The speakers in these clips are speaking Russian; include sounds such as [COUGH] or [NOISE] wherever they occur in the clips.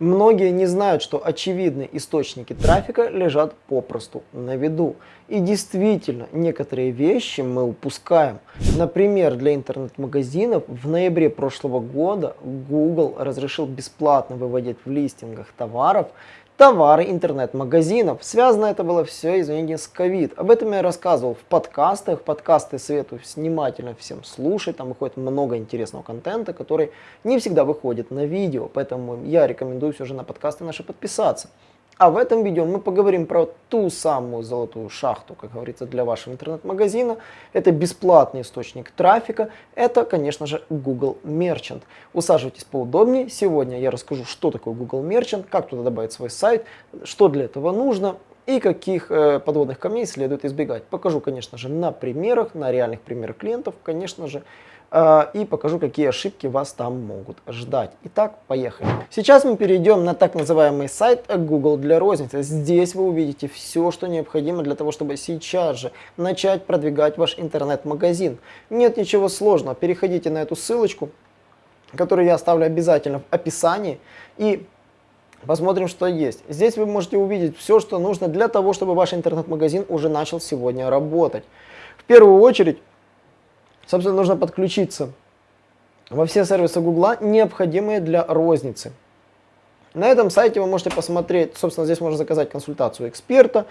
Многие не знают, что очевидные источники трафика лежат попросту на виду. И действительно, некоторые вещи мы упускаем. Например, для интернет-магазинов в ноябре прошлого года Google разрешил бесплатно выводить в листингах товаров товары интернет-магазинов. Связано это было все, извините, с ковид. Об этом я рассказывал в подкастах. Подкасты советую внимательно всем слушать. Там выходит много интересного контента, который не всегда выходит на видео. Поэтому я рекомендую все же на подкасты наши подписаться. А в этом видео мы поговорим про ту самую золотую шахту, как говорится, для вашего интернет-магазина. Это бесплатный источник трафика. Это, конечно же, Google Merchant. Усаживайтесь поудобнее. Сегодня я расскажу, что такое Google Merchant, как туда добавить свой сайт, что для этого нужно и каких э, подводных камней следует избегать. Покажу, конечно же, на примерах, на реальных примерах клиентов, конечно же, и покажу, какие ошибки вас там могут ждать. Итак, поехали. Сейчас мы перейдем на так называемый сайт Google для розницы. Здесь вы увидите все, что необходимо для того, чтобы сейчас же начать продвигать ваш интернет-магазин. Нет ничего сложного. Переходите на эту ссылочку, которую я оставлю обязательно в описании, и Посмотрим, что есть. Здесь вы можете увидеть все, что нужно для того, чтобы ваш интернет-магазин уже начал сегодня работать. В первую очередь, собственно, нужно подключиться во все сервисы Гугла, необходимые для розницы. На этом сайте вы можете посмотреть, собственно, здесь можно заказать консультацию эксперта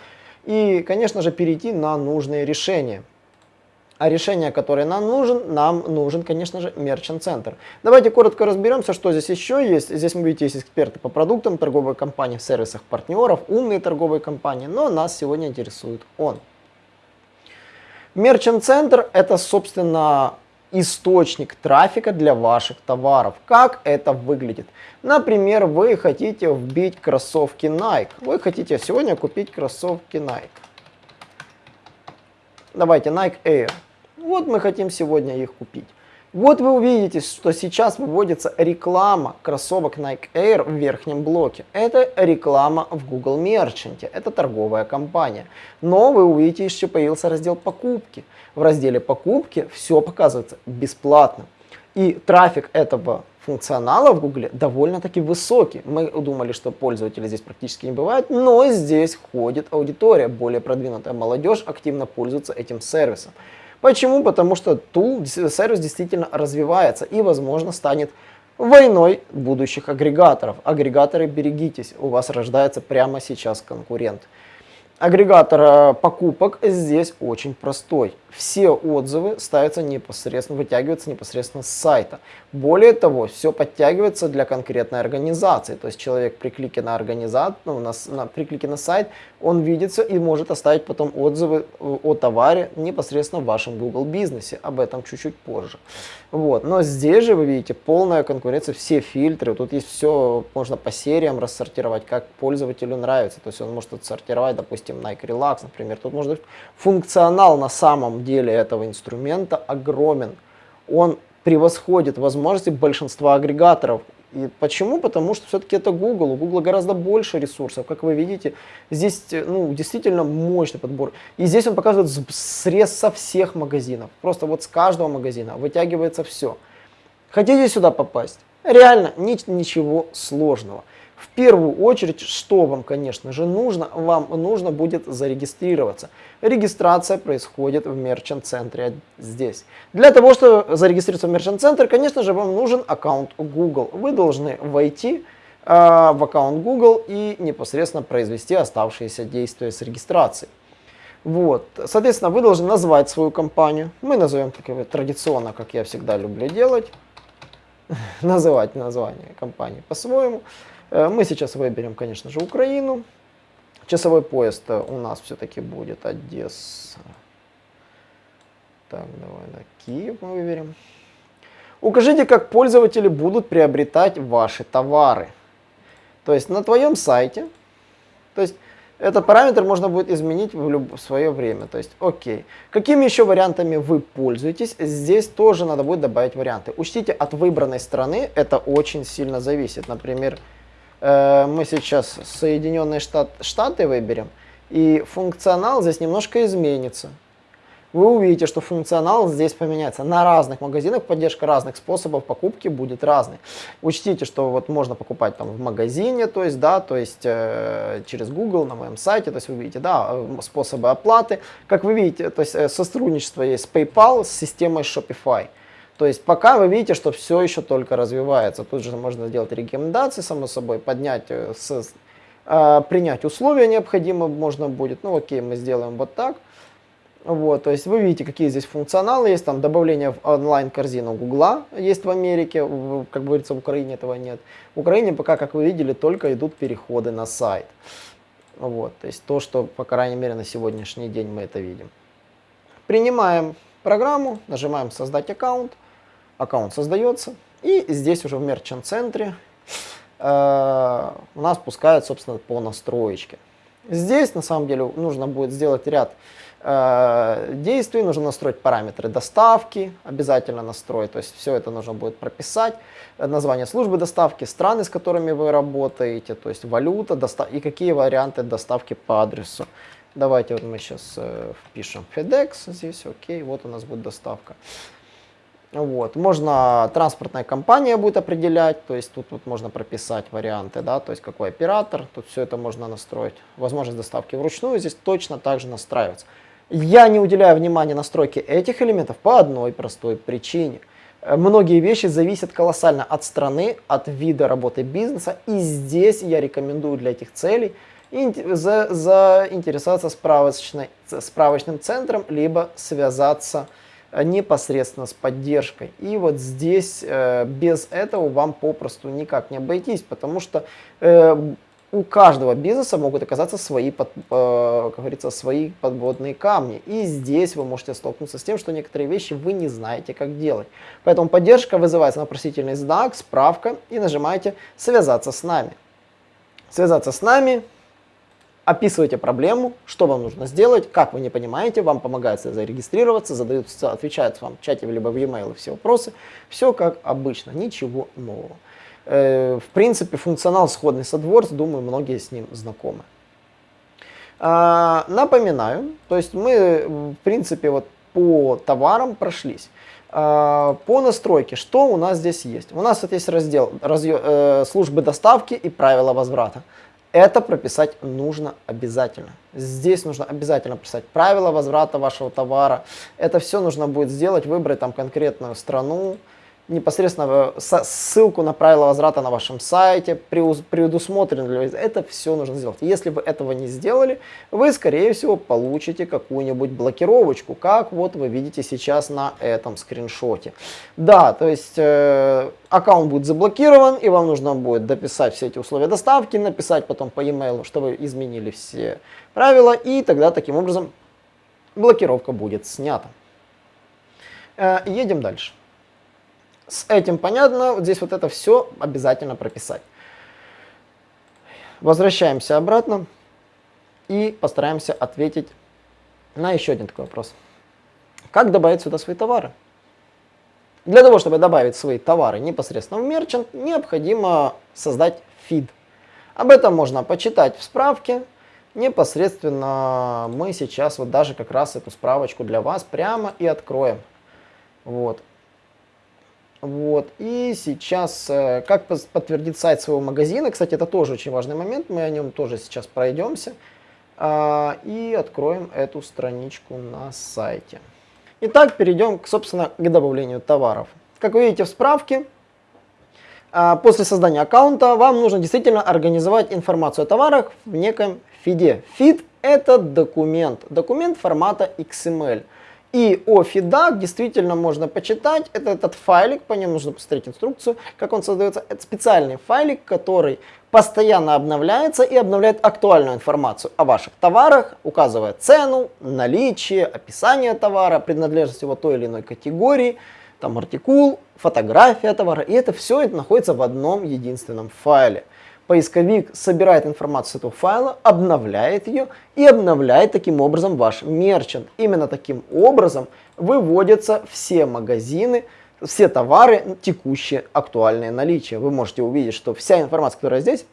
и, конечно же, перейти на нужные решения. А решение, которое нам нужен, нам нужен, конечно же, Merchant Center. Давайте коротко разберемся, что здесь еще есть. Здесь, вы видите, есть эксперты по продуктам, торговые компании в сервисах партнеров, умные торговые компании, но нас сегодня интересует он. Center это, собственно, источник трафика для ваших товаров. Как это выглядит? Например, вы хотите вбить кроссовки Nike. Вы хотите сегодня купить кроссовки Nike. Давайте Nike Air. Вот мы хотим сегодня их купить. Вот вы увидите, что сейчас выводится реклама кроссовок Nike Air в верхнем блоке. Это реклама в Google Merchant, это торговая компания. Но вы увидите, еще появился раздел покупки. В разделе покупки все показывается бесплатно. И трафик этого функционала в Google довольно-таки высокий. Мы думали, что пользователей здесь практически не бывает, но здесь ходит аудитория, более продвинутая молодежь активно пользуется этим сервисом. Почему? Потому что тул, сервис действительно развивается и, возможно, станет войной будущих агрегаторов. Агрегаторы, берегитесь, у вас рождается прямо сейчас конкурент. Агрегатор э, покупок здесь очень простой. Все отзывы ставятся непосредственно, вытягиваются непосредственно с сайта. Более того, все подтягивается для конкретной организации. То есть человек при клике на организацию, ну, на, на, при клике на сайт, он видится и может оставить потом отзывы э, о товаре непосредственно в вашем Google бизнесе. Об этом чуть-чуть позже. Вот. Но здесь же вы видите полная конкуренция, все фильтры. Тут есть все, можно по сериям рассортировать, как пользователю нравится. То есть он может отсортировать, допустим, Nike Relax, например. Тут можно функционал на самом деле этого инструмента огромен. Он превосходит возможности большинства агрегаторов. И почему? Потому что все-таки это Google. У Google гораздо больше ресурсов. Как вы видите, здесь ну, действительно мощный подбор. И здесь он показывает срез со всех магазинов. Просто вот с каждого магазина вытягивается все. Хотите сюда попасть? Реально ничего сложного. В первую очередь, что вам, конечно же, нужно? Вам нужно будет зарегистрироваться. Регистрация происходит в мерчант-центре здесь. Для того, чтобы зарегистрироваться в мерчант-центр, конечно же, вам нужен аккаунт Google. Вы должны войти э, в аккаунт Google и непосредственно произвести оставшиеся действия с регистрацией. Вот. Соответственно, вы должны назвать свою компанию. Мы назовем как традиционно, как я всегда люблю делать, [LAUGHS] называть название компании по-своему. Э, мы сейчас выберем, конечно же, Украину. Часовой поезд у нас все-таки будет Одесса. Так, давай на Киев мы выберем. Укажите, как пользователи будут приобретать ваши товары. То есть на твоем сайте, то есть этот параметр можно будет изменить в, люб... свое время. То есть, окей. Какими еще вариантами вы пользуетесь? Здесь тоже надо будет добавить варианты. Учтите, от выбранной страны это очень сильно зависит. Например, Э, мы сейчас Соединенные Штат, Штаты выберем, и функционал здесь немножко изменится. вы увидите, что функционал здесь поменяется. На разных магазинах поддержка разных способов покупки будет разной. Учтите, что вот можно покупать там в магазине, то есть, да, то есть э, через Google на моем сайте, то есть вы видите, да, э, способы оплаты. Как вы видите, то есть э, сотрудничество есть с PayPal, с системой Shopify. То есть пока вы видите, что все еще только развивается. Тут же можно сделать рекомендации, само собой, поднять, э, с, э, принять условия необходимые можно будет. Ну окей, мы сделаем вот так. Вот, то есть вы видите, какие здесь функционалы есть, там добавление в онлайн-корзину Гугла есть в Америке, в, как говорится, в Украине этого нет. В Украине пока, как вы видели, только идут переходы на сайт. Вот, то есть то, что, по крайней мере, на сегодняшний день мы это видим. Принимаем программу, нажимаем «Создать аккаунт», аккаунт создается, и здесь уже в Merchant-центре э, у нас пускает, собственно, по настроечке. Здесь, на самом деле, нужно будет сделать ряд э, действий, нужно настроить параметры доставки, обязательно настроить, то есть все это нужно будет прописать, название службы доставки, страны, с которыми вы работаете, то есть валюта и какие варианты доставки по адресу. Давайте вот мы сейчас э, впишем FedEx здесь, окей, вот у нас будет доставка. Вот. Можно транспортная компания будет определять, то есть тут вот можно прописать варианты, да, то есть какой оператор, тут все это можно настроить. Возможность доставки вручную здесь точно так же настраивается. Я не уделяю внимания настройке этих элементов по одной простой причине. Многие вещи зависят колоссально от страны, от вида работы бизнеса, и здесь я рекомендую для этих целей за, заинтересоваться справочным центром, либо связаться с непосредственно с поддержкой. И вот здесь э, без этого вам попросту никак не обойтись, потому что э, у каждого бизнеса могут оказаться свои, под, э, как говорится, свои подводные камни. И здесь вы можете столкнуться с тем, что некоторые вещи вы не знаете, как делать. Поэтому поддержка вызывается на вопросительный знак, справка и нажимаете «Связаться с нами». Связаться с нами описываете проблему, что вам нужно сделать, как вы не понимаете, вам помогает зарегистрироваться, задают, отвечают вам в чате либо в e-mail все вопросы. Все как обычно, ничего нового. Э, в принципе, функционал сходный с AdWords, думаю, многие с ним знакомы. А, напоминаю, то есть мы, в принципе, вот по товарам прошлись. А, по настройке, что у нас здесь есть? У нас вот есть раздел разъё, э, службы доставки и правила возврата. Это прописать нужно обязательно. Здесь нужно обязательно писать правила возврата вашего товара. Это все нужно будет сделать, выбрать там конкретную страну, непосредственно ссылку на правила возврата на вашем сайте, предусмотрено для это все нужно сделать. Если вы этого не сделали, вы, скорее всего, получите какую-нибудь блокировочку, как вот вы видите сейчас на этом скриншоте. Да, то есть э, аккаунт будет заблокирован, и вам нужно будет дописать все эти условия доставки, написать потом по e-mail, что вы изменили все правила, и тогда таким образом блокировка будет снята. Э, едем дальше. С этим понятно, вот здесь вот это все обязательно прописать. Возвращаемся обратно и постараемся ответить на еще один такой вопрос. Как добавить сюда свои товары? Для того, чтобы добавить свои товары непосредственно в мерчант, необходимо создать фид. Об этом можно почитать в справке. Непосредственно мы сейчас вот даже как раз эту справочку для вас прямо и откроем. Вот. Вот. И сейчас, э, как подтвердить сайт своего магазина, кстати, это тоже очень важный момент, мы о нем тоже сейчас пройдемся. А, и откроем эту страничку на сайте. Итак, перейдем, собственно, к добавлению товаров. Как вы видите в справке, а, после создания аккаунта вам нужно действительно организовать информацию о товарах в неком фиде. Фид – это документ, документ формата XML. И о фидах действительно можно почитать. Это этот файлик, по нему нужно посмотреть инструкцию, как он создается. Это специальный файлик, который постоянно обновляется и обновляет актуальную информацию о ваших товарах, указывая цену, наличие, описание товара, принадлежность его той или иной категории, там артикул, фотография товара. И это все это находится в одном единственном файле поисковик собирает информацию с этого файла, обновляет ее и обновляет таким образом ваш мерчант. Именно таким образом выводятся все магазины, все товары, текущие, актуальные наличия. Вы можете увидеть, что вся информация, которая здесь,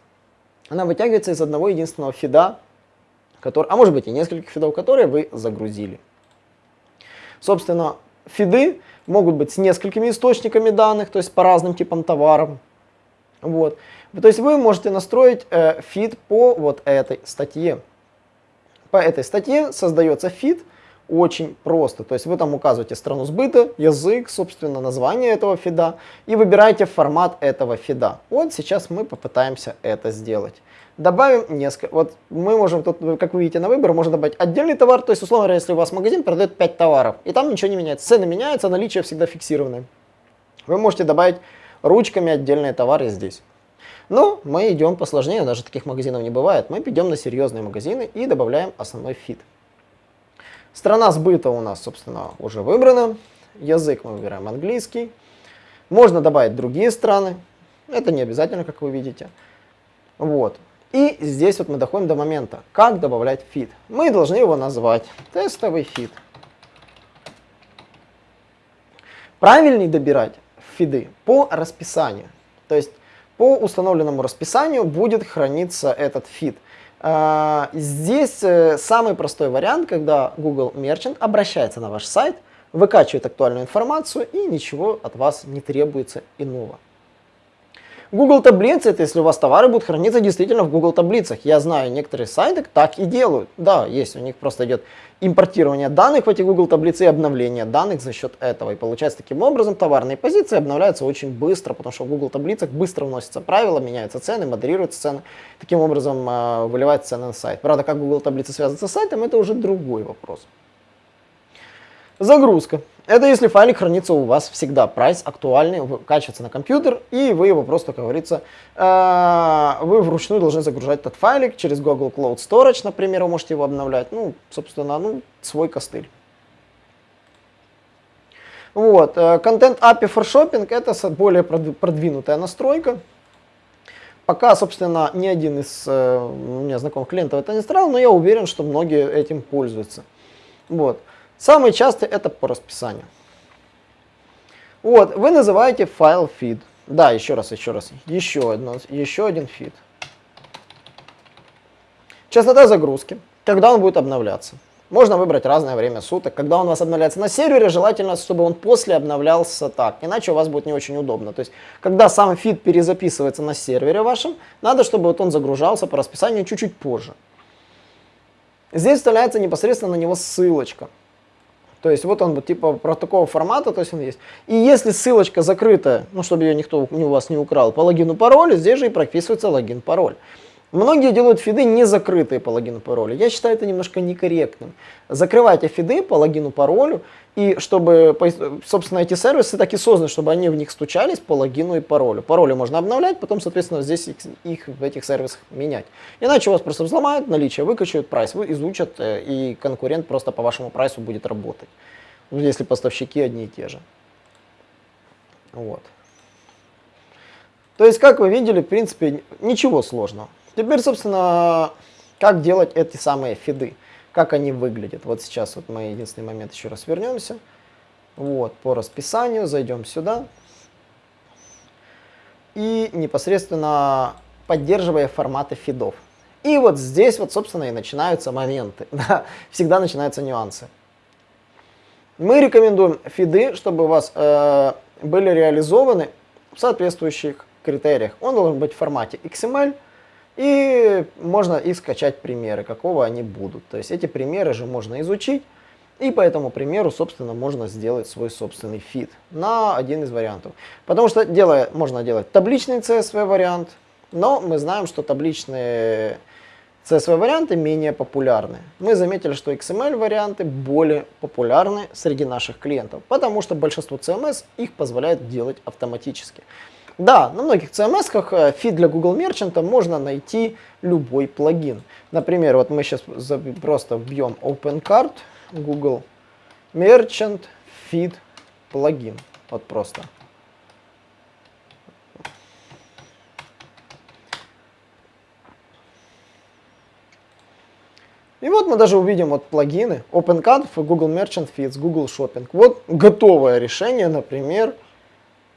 она вытягивается из одного единственного фида, который, а может быть и нескольких фидов, которые вы загрузили. Собственно, фиды могут быть с несколькими источниками данных, то есть по разным типам товаров. Вот. То есть вы можете настроить э, фид по вот этой статье. По этой статье создается фид очень просто. То есть вы там указываете страну сбыта, язык, собственно, название этого фида и выбираете формат этого фида. Вот сейчас мы попытаемся это сделать. Добавим несколько. Вот мы можем тут, как вы видите на выбор, можно добавить отдельный товар. То есть, условно говоря, если у вас магазин продает 5 товаров, и там ничего не меняется. Цены меняются, наличие всегда фиксированное. Вы можете добавить ручками отдельные товары здесь. Но мы идем посложнее, даже таких магазинов не бывает. Мы идем на серьезные магазины и добавляем основной фид. Страна сбыта у нас, собственно, уже выбрана. Язык мы выбираем английский. Можно добавить другие страны. Это не обязательно, как вы видите. Вот. И здесь вот мы доходим до момента, как добавлять фид. Мы должны его назвать тестовый фид. Правильней добирать фиды по расписанию. То есть по установленному расписанию будет храниться этот фид. А, здесь э, самый простой вариант, когда Google Merchant обращается на ваш сайт, выкачивает актуальную информацию и ничего от вас не требуется иного. Google таблицы, это если у вас товары будут храниться действительно в Google таблицах. Я знаю, некоторые сайты так и делают. Да, есть, у них просто идет импортирование данных в эти Google таблицы и обновление данных за счет этого. И получается таким образом товарные позиции обновляются очень быстро, потому что в Google таблицах быстро вносятся правила, меняются цены, модерируются цены. Таким образом э, выливается цены на сайт. Правда, как Google таблицы связываются с сайтом, это уже другой вопрос. Загрузка. Это если файлик хранится у вас всегда, прайс актуальный, качивается на компьютер, и вы его просто, как говорится, э, вы вручную должны загружать этот файлик через Google Cloud Storage, например, вы можете его обновлять, ну, собственно, ну, свой костыль. Вот, контент э, API for Shopping это более продвинутая настройка. Пока, собственно, ни один из э, у меня знакомых клиентов это не строил, но я уверен, что многие этим пользуются. Вот. Самый частый это по расписанию. Вот, вы называете файл feed. Да, еще раз, еще раз. Еще, одно, еще один feed. Частота загрузки. Когда он будет обновляться. Можно выбрать разное время суток. Когда он у вас обновляется на сервере, желательно, чтобы он после обновлялся так. Иначе у вас будет не очень удобно. То есть, когда сам фид перезаписывается на сервере вашем, надо, чтобы вот он загружался по расписанию чуть-чуть позже. Здесь вставляется непосредственно на него ссылочка. То есть вот он вот типа про такого формата, то есть он есть. И если ссылочка закрытая, ну чтобы ее никто у вас не украл, по логину паролю, здесь же и прописывается логин пароль. Многие делают фиды не закрытые по логину паролю. Я считаю это немножко некорректным. Закрывайте фиды по логину паролю, и чтобы, собственно, эти сервисы так и созданы, чтобы они в них стучались по логину и паролю. Пароли можно обновлять, потом, соответственно, здесь их, их в этих сервисах менять. Иначе вас просто взломают наличие, выкачают прайс, вы изучат, э, и конкурент просто по вашему прайсу будет работать. Если поставщики одни и те же. Вот. То есть, как вы видели, в принципе, ничего сложного. Теперь, собственно, как делать эти самые фиды, как они выглядят. Вот сейчас вот мы единственный момент еще раз вернемся. Вот, по расписанию зайдем сюда. И непосредственно поддерживая форматы фидов. И вот здесь вот, собственно, и начинаются моменты. [LAUGHS] Да, всегда начинаются нюансы. Мы рекомендуем фиды, чтобы у вас э, были реализованы в соответствующих критериях. Он должен быть в формате XML, и можно и скачать примеры, какого они будут. То есть эти примеры же можно изучить. И по этому примеру, собственно, можно сделать свой собственный фид на один из вариантов. Потому что делая, можно делать табличный CSV вариант, но мы знаем, что табличные CSV варианты менее популярны. Мы заметили, что XML варианты более популярны среди наших клиентов, потому что большинство CMS их позволяет делать автоматически. Да, на многих CMS-ках э, фид для Google Merchant можно найти любой плагин. Например, вот мы сейчас просто вбьем OpenCart, Google Merchant Feed плагин. Вот просто. И вот мы даже увидим вот плагины OpenCart, Google Merchant Feeds, Google Shopping. Вот готовое решение, например,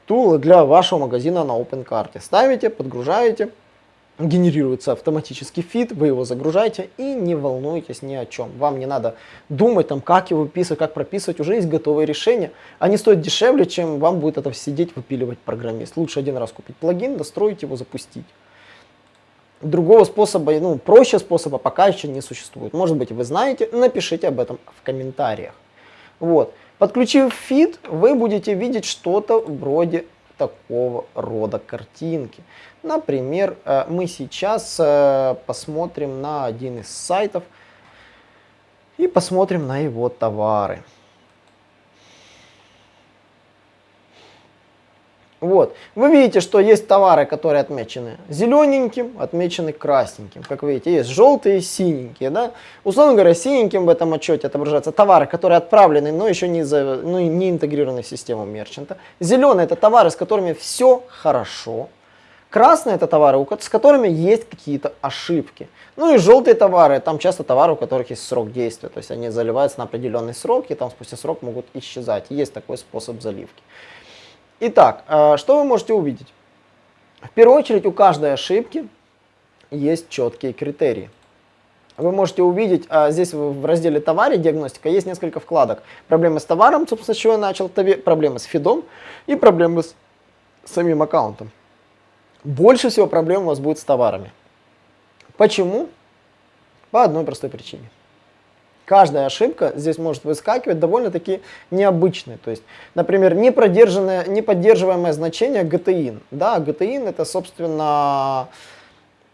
тулы для вашего магазина на OpenCart. Ставите, подгружаете, генерируется автоматический фид, вы его загружаете и не волнуйтесь ни о чем. Вам не надо думать, там, как его выписывать, как прописывать, уже есть готовые решения. Они стоят дешевле, чем вам будет это сидеть, выпиливать программист. Лучше один раз купить плагин, достроить его, запустить. Другого способа, ну, проще способа пока еще не существует. Может быть, вы знаете, напишите об этом в комментариях. Вот. Подключив фид, вы будете видеть что-то вроде такого рода картинки. Например, э, мы сейчас э, посмотрим на один из сайтов и посмотрим на его товары. Вот. Вы видите, что есть товары, которые отмечены зелененьким, отмечены красненьким. Как видите, есть желтые и синенькие. Да? Условно говоря, синеньким в этом отчете отображаются товары, которые отправлены, но еще не, за, ну, не интегрированы в систему мерчанта. Зеленые это товары, с которыми все хорошо. Красные это товары, с которыми есть какие-то ошибки. Ну и желтые товары, там часто товары, у которых есть срок действия. То есть они заливаются на определенный срок, и там спустя срок могут исчезать. Есть такой способ заливки. Итак, э, что вы можете увидеть? В первую очередь у каждой ошибки есть четкие критерии. Вы можете увидеть, а здесь в разделе товаре диагностика есть несколько вкладок. Проблемы с товаром, собственно, с чего я начал, проблемы с фидом и проблемы с самим аккаунтом. Больше всего проблем у вас будет с товарами. Почему? По одной простой причине. Каждая ошибка здесь может выскакивать довольно-таки необычная. То есть, например, не, продержанное, не поддерживаемое значение GTIN. Да, GTIN это, собственно,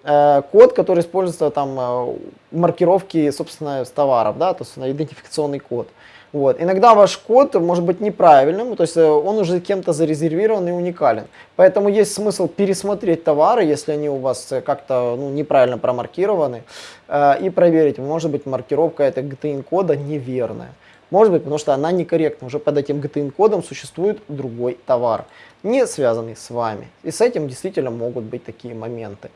э, код, который используется там э, маркировки, собственно, с товаров, да, то есть идентификационный код. Вот. Иногда ваш код может быть неправильным, то есть э, он уже кем-то зарезервирован и уникален. Поэтому есть смысл пересмотреть товары, если они у вас э, как-то ну, неправильно промаркированы, э, и проверить, может быть маркировка этого GTN кода неверная. Может быть, потому что она некорректна. Уже под этим GTN кодом существует другой товар, не связанный с вами. И с этим действительно могут быть такие моменты.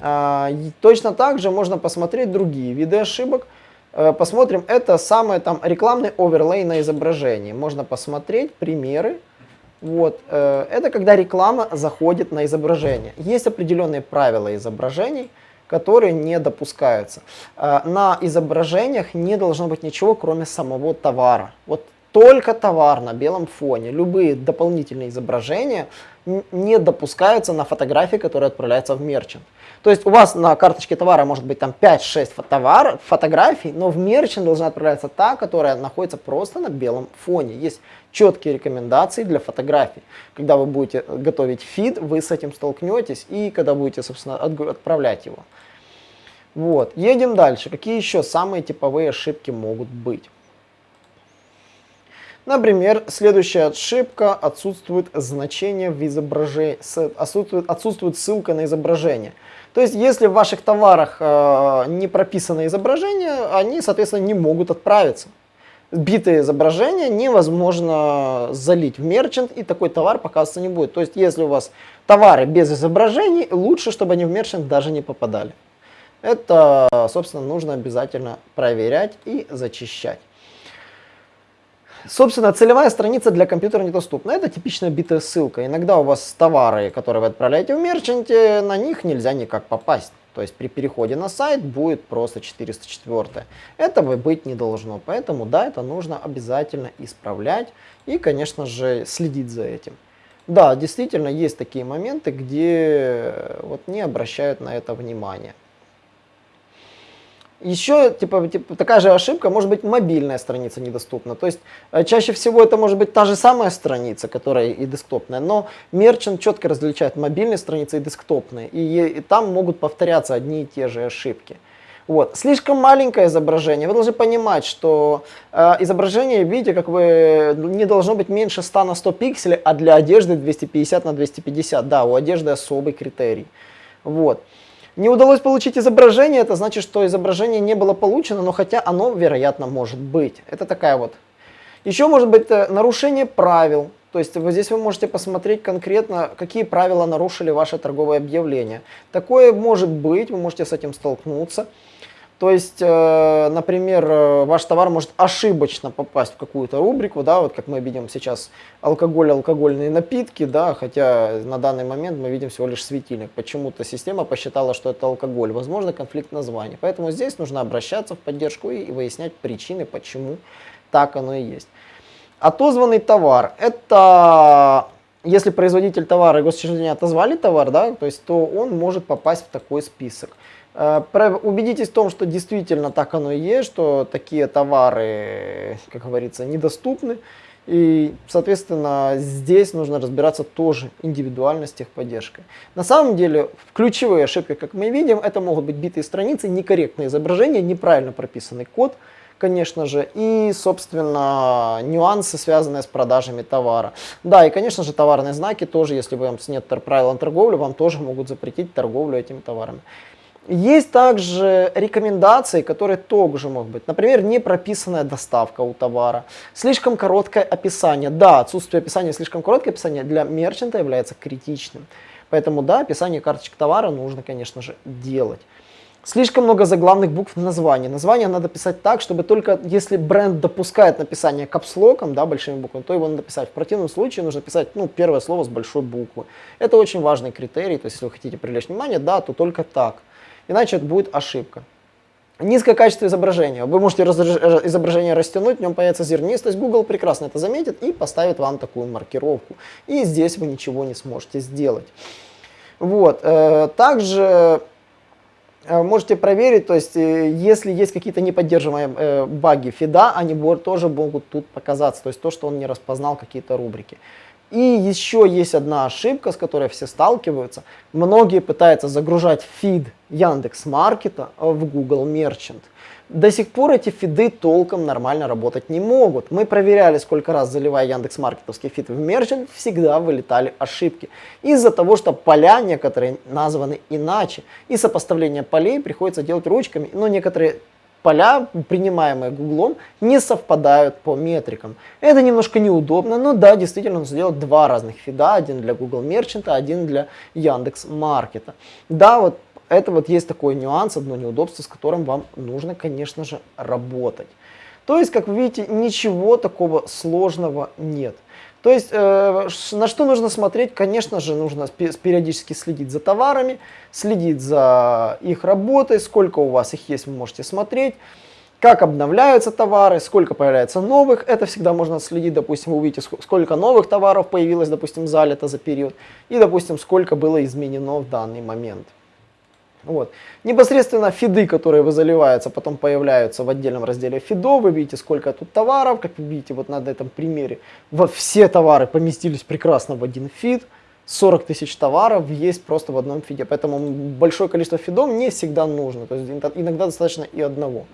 А, точно так же можно посмотреть другие виды ошибок, посмотрим, это самый там рекламный оверлей на изображении. Можно посмотреть примеры. Вот, э, это когда реклама заходит на изображение. Есть определенные правила изображений, которые не допускаются. Э, на изображениях не должно быть ничего, кроме самого товара. Вот только товар на белом фоне. Любые дополнительные изображения не допускаются на фотографии, которые отправляются в мерчант. То есть у вас на карточке товара может быть там 5-6 товар, фотографий, но в мерчант должна отправляться та, которая находится просто на белом фоне. Есть четкие рекомендации для фотографий. Когда вы будете готовить фид, вы с этим столкнетесь и когда будете, собственно, отправлять его. Вот, едем дальше. Какие еще самые типовые ошибки могут быть? Например, следующая ошибка отсутствует значение в изображении, отсутствует, отсутствует ссылка на изображение. То есть, если в ваших товарах э, не прописано изображение, они, соответственно, не могут отправиться. Битое изображение невозможно залить в мерчант, и такой товар показываться не будет. То есть, если у вас товары без изображений, лучше, чтобы они в мерчант даже не попадали. Это, собственно, нужно обязательно проверять и зачищать. Собственно, целевая страница для компьютера недоступна. Это типичная битая ссылка. Иногда у вас товары, которые вы отправляете в мерчанте, на них нельзя никак попасть. То есть при переходе на сайт будет просто 404. Этого быть не должно. Поэтому да, это нужно обязательно исправлять и, конечно же, следить за этим. Да, действительно есть такие моменты, где вот не обращают на это внимания. Еще типа, типа такая же ошибка, может быть мобильная страница недоступна. То есть э, чаще всего это может быть та же самая страница, которая и десктопная, но Merchant четко различает мобильные страницы и десктопные. И, и там могут повторяться одни и те же ошибки. Вот. Слишком маленькое изображение. Вы должны понимать, что э, изображение, видите, как вы, не должно быть меньше 100 на 100 пикселей, а для одежды 250 на 250. Да, у одежды особый критерий. Вот. Не удалось получить изображение, это значит, что изображение не было получено, но хотя оно, вероятно, может быть. Это такая вот. Еще может быть э, нарушение правил. То есть вот здесь вы можете посмотреть конкретно, какие правила нарушили ваше торговое объявление. Такое может быть, вы можете с этим столкнуться. То есть, э, например, э, ваш товар может ошибочно попасть в какую-то рубрику, да, вот как мы видим сейчас алкоголь, алкогольные напитки, да, хотя на данный момент мы видим всего лишь светильник. Почему-то система посчитала, что это алкоголь. Возможно, конфликт названий. Поэтому здесь нужно обращаться в поддержку и выяснять причины, почему так оно и есть. Отозванный товар – это если производитель товара и госучреждение отозвали товар, да, то есть, то он может попасть в такой список. Э, убедитесь в том, что действительно так оно и есть, что такие товары, как говорится, недоступны. И, соответственно, здесь нужно разбираться тоже индивидуально с техподдержкой. На самом деле, ключевые ошибки, как мы видим, это могут быть битые страницы, некорректное изображение, неправильно прописанный код, конечно же, и, собственно, нюансы, связанные с продажами товара. Да, и, конечно же, товарные знаки тоже, если вам нет правил торговли, вам тоже могут запретить торговлю этими товарами. Есть также рекомендации, которые тоже могут быть. Например, не прописанная доставка у товара, слишком короткое описание. Да, отсутствие описания, слишком короткое описание для мерчанта является критичным. Поэтому да, описание карточек товара нужно, конечно же, делать. Слишком много заглавных букв в названии. Название надо писать так, чтобы только если бренд допускает написание капслоком, да, большими буквами, то его надо писать. В противном случае нужно писать ну, первое слово с большой буквы. Это очень важный критерий, то есть если вы хотите привлечь внимание, да, то только так иначе это будет ошибка. Низкое качество изображения. Вы можете изображение растянуть, в нем появится зернистость. Google прекрасно это заметит и поставит вам такую маркировку. И здесь вы ничего не сможете сделать. Вот. Э, также э, можете проверить, то есть э, если есть какие-то неподдерживаемые баги фида, они тоже могут тут показаться. То есть то, что он не распознал какие-то рубрики. И еще есть одна ошибка, с которой все сталкиваются. Многие пытаются загружать фид Яндекс Маркета в Google Merchant. До сих пор эти фиды толком нормально работать не могут. Мы проверяли, сколько раз заливая Яндекс Маркетовский фид в Merchant, всегда вылетали ошибки. Из-за того, что поля некоторые названы иначе. И сопоставление полей приходится делать ручками, но некоторые поля, принимаемые Гуглом, не совпадают по метрикам. Это немножко неудобно, но да, действительно нужно сделать два разных фида, один для Google Merchant, один для Яндекс Маркета. Да, вот это вот есть такой нюанс, одно неудобство, с которым вам нужно, конечно же, работать. То есть, как вы видите, ничего такого сложного нет. То есть, э, на что нужно смотреть? Конечно же, нужно периодически следить за товарами, следить за их работой, сколько у вас их есть, вы можете смотреть. Как обновляются товары, сколько появляется новых, это всегда можно следить, допустим, вы увидите, сколько новых товаров появилось, допустим, залито за период, и, допустим, сколько было изменено в данный момент. Вот. Непосредственно фиды, которые вы заливаются, потом появляются в отдельном разделе фидов. Вы видите, сколько тут товаров. Как вы видите, вот на этом примере вот все товары поместились прекрасно в один фид. 40 тысяч товаров есть просто в одном фиде. Поэтому большое количество фидов не всегда нужно. То есть иногда достаточно и одного.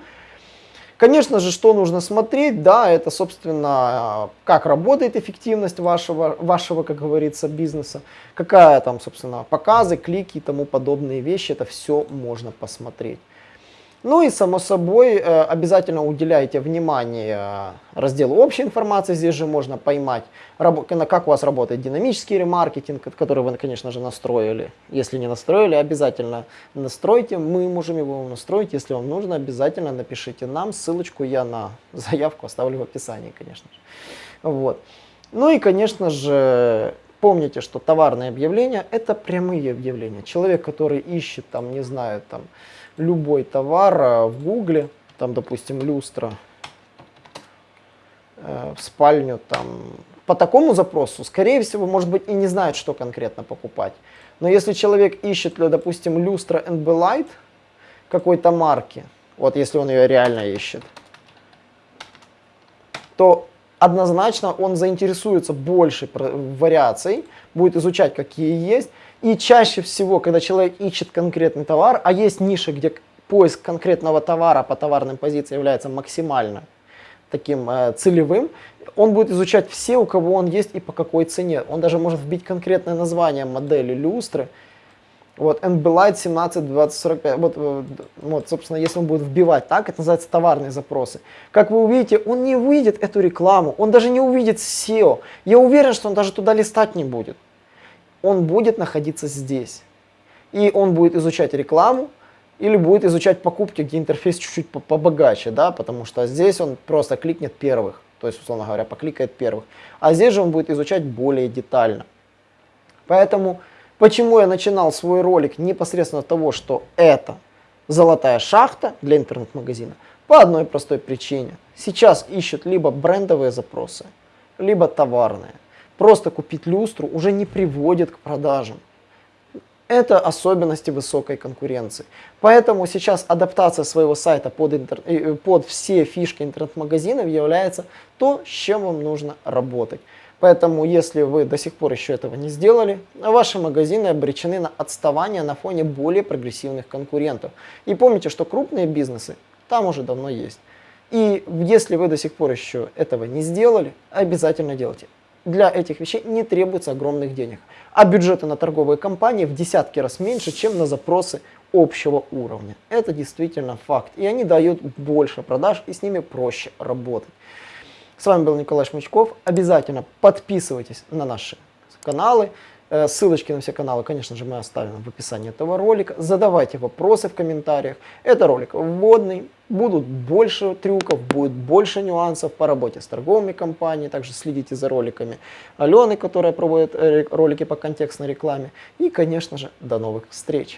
Конечно же, что нужно смотреть, да, это, собственно, как работает эффективность вашего, вашего, как говорится, бизнеса, какая там, собственно, показы, клики и тому подобные вещи, это все можно посмотреть. Ну и, само собой, э, обязательно уделяйте внимание разделу общей информации. Здесь же можно поймать, как у вас работает динамический ремаркетинг, который вы, конечно же, настроили. Если не настроили, обязательно настройте. Мы можем его настроить. Если вам нужно, обязательно напишите нам. Ссылочку я на [LAUGHS] заявку оставлю в описании, конечно же. Вот. Ну и, конечно же, помните, что товарные объявления – это прямые объявления. Человек, который ищет, там, не знаю, там, любой товар э, в гугле, там, допустим, люстра, э, в спальню, там, по такому запросу, скорее всего, может быть, и не знает, что конкретно покупать. Но если человек ищет, допустим, люстра NB Light какой-то марки, вот если он ее реально ищет, то однозначно он заинтересуется больше вариаций, будет изучать, какие есть, и чаще всего, когда человек ищет конкретный товар, а есть ниши, где поиск конкретного товара по товарным позициям является максимально таким э, целевым, он будет изучать все, у кого он есть и по какой цене. Он даже может вбить конкретное название модели люстры. Вот, NB 17 20 45. Вот, э, вот, собственно, если он будет вбивать так, это называется товарные запросы. Как вы увидите, он не увидит эту рекламу, он даже не увидит SEO. Я уверен, что он даже туда листать не будет он будет находиться здесь. И он будет изучать рекламу или будет изучать покупки, где интерфейс чуть-чуть побогаче, да, потому что здесь он просто кликнет первых, то есть, условно говоря, покликает первых. А здесь же он будет изучать более детально. Поэтому, почему я начинал свой ролик непосредственно того, что это золотая шахта для интернет-магазина? По одной простой причине. Сейчас ищут либо брендовые запросы, либо товарные. Просто купить люстру уже не приводит к продажам. Это особенности высокой конкуренции. Поэтому сейчас адаптация своего сайта под, интер... Э, под все фишки интернет-магазинов является то, с чем вам нужно работать. Поэтому, если вы до сих пор еще этого не сделали, ваши магазины обречены на отставание на фоне более прогрессивных конкурентов. И помните, что крупные бизнесы там уже давно есть. И если вы до сих пор еще этого не сделали, обязательно делайте для этих вещей не требуется огромных денег. А бюджеты на торговые компании в десятки раз меньше, чем на запросы общего уровня. Это действительно факт. И они дают больше продаж, и с ними проще работать. С вами был Николай Шмычков. Обязательно подписывайтесь на наши каналы. Э, ссылочки на все каналы, конечно же, мы оставим в описании этого ролика. Задавайте вопросы в комментариях. Это ролик вводный. Будут больше трюков, будет больше нюансов по работе с торговыми компаниями. Также следите за роликами Алены, которая проводит э, ролики по контекстной рекламе. И, конечно же, до новых встреч!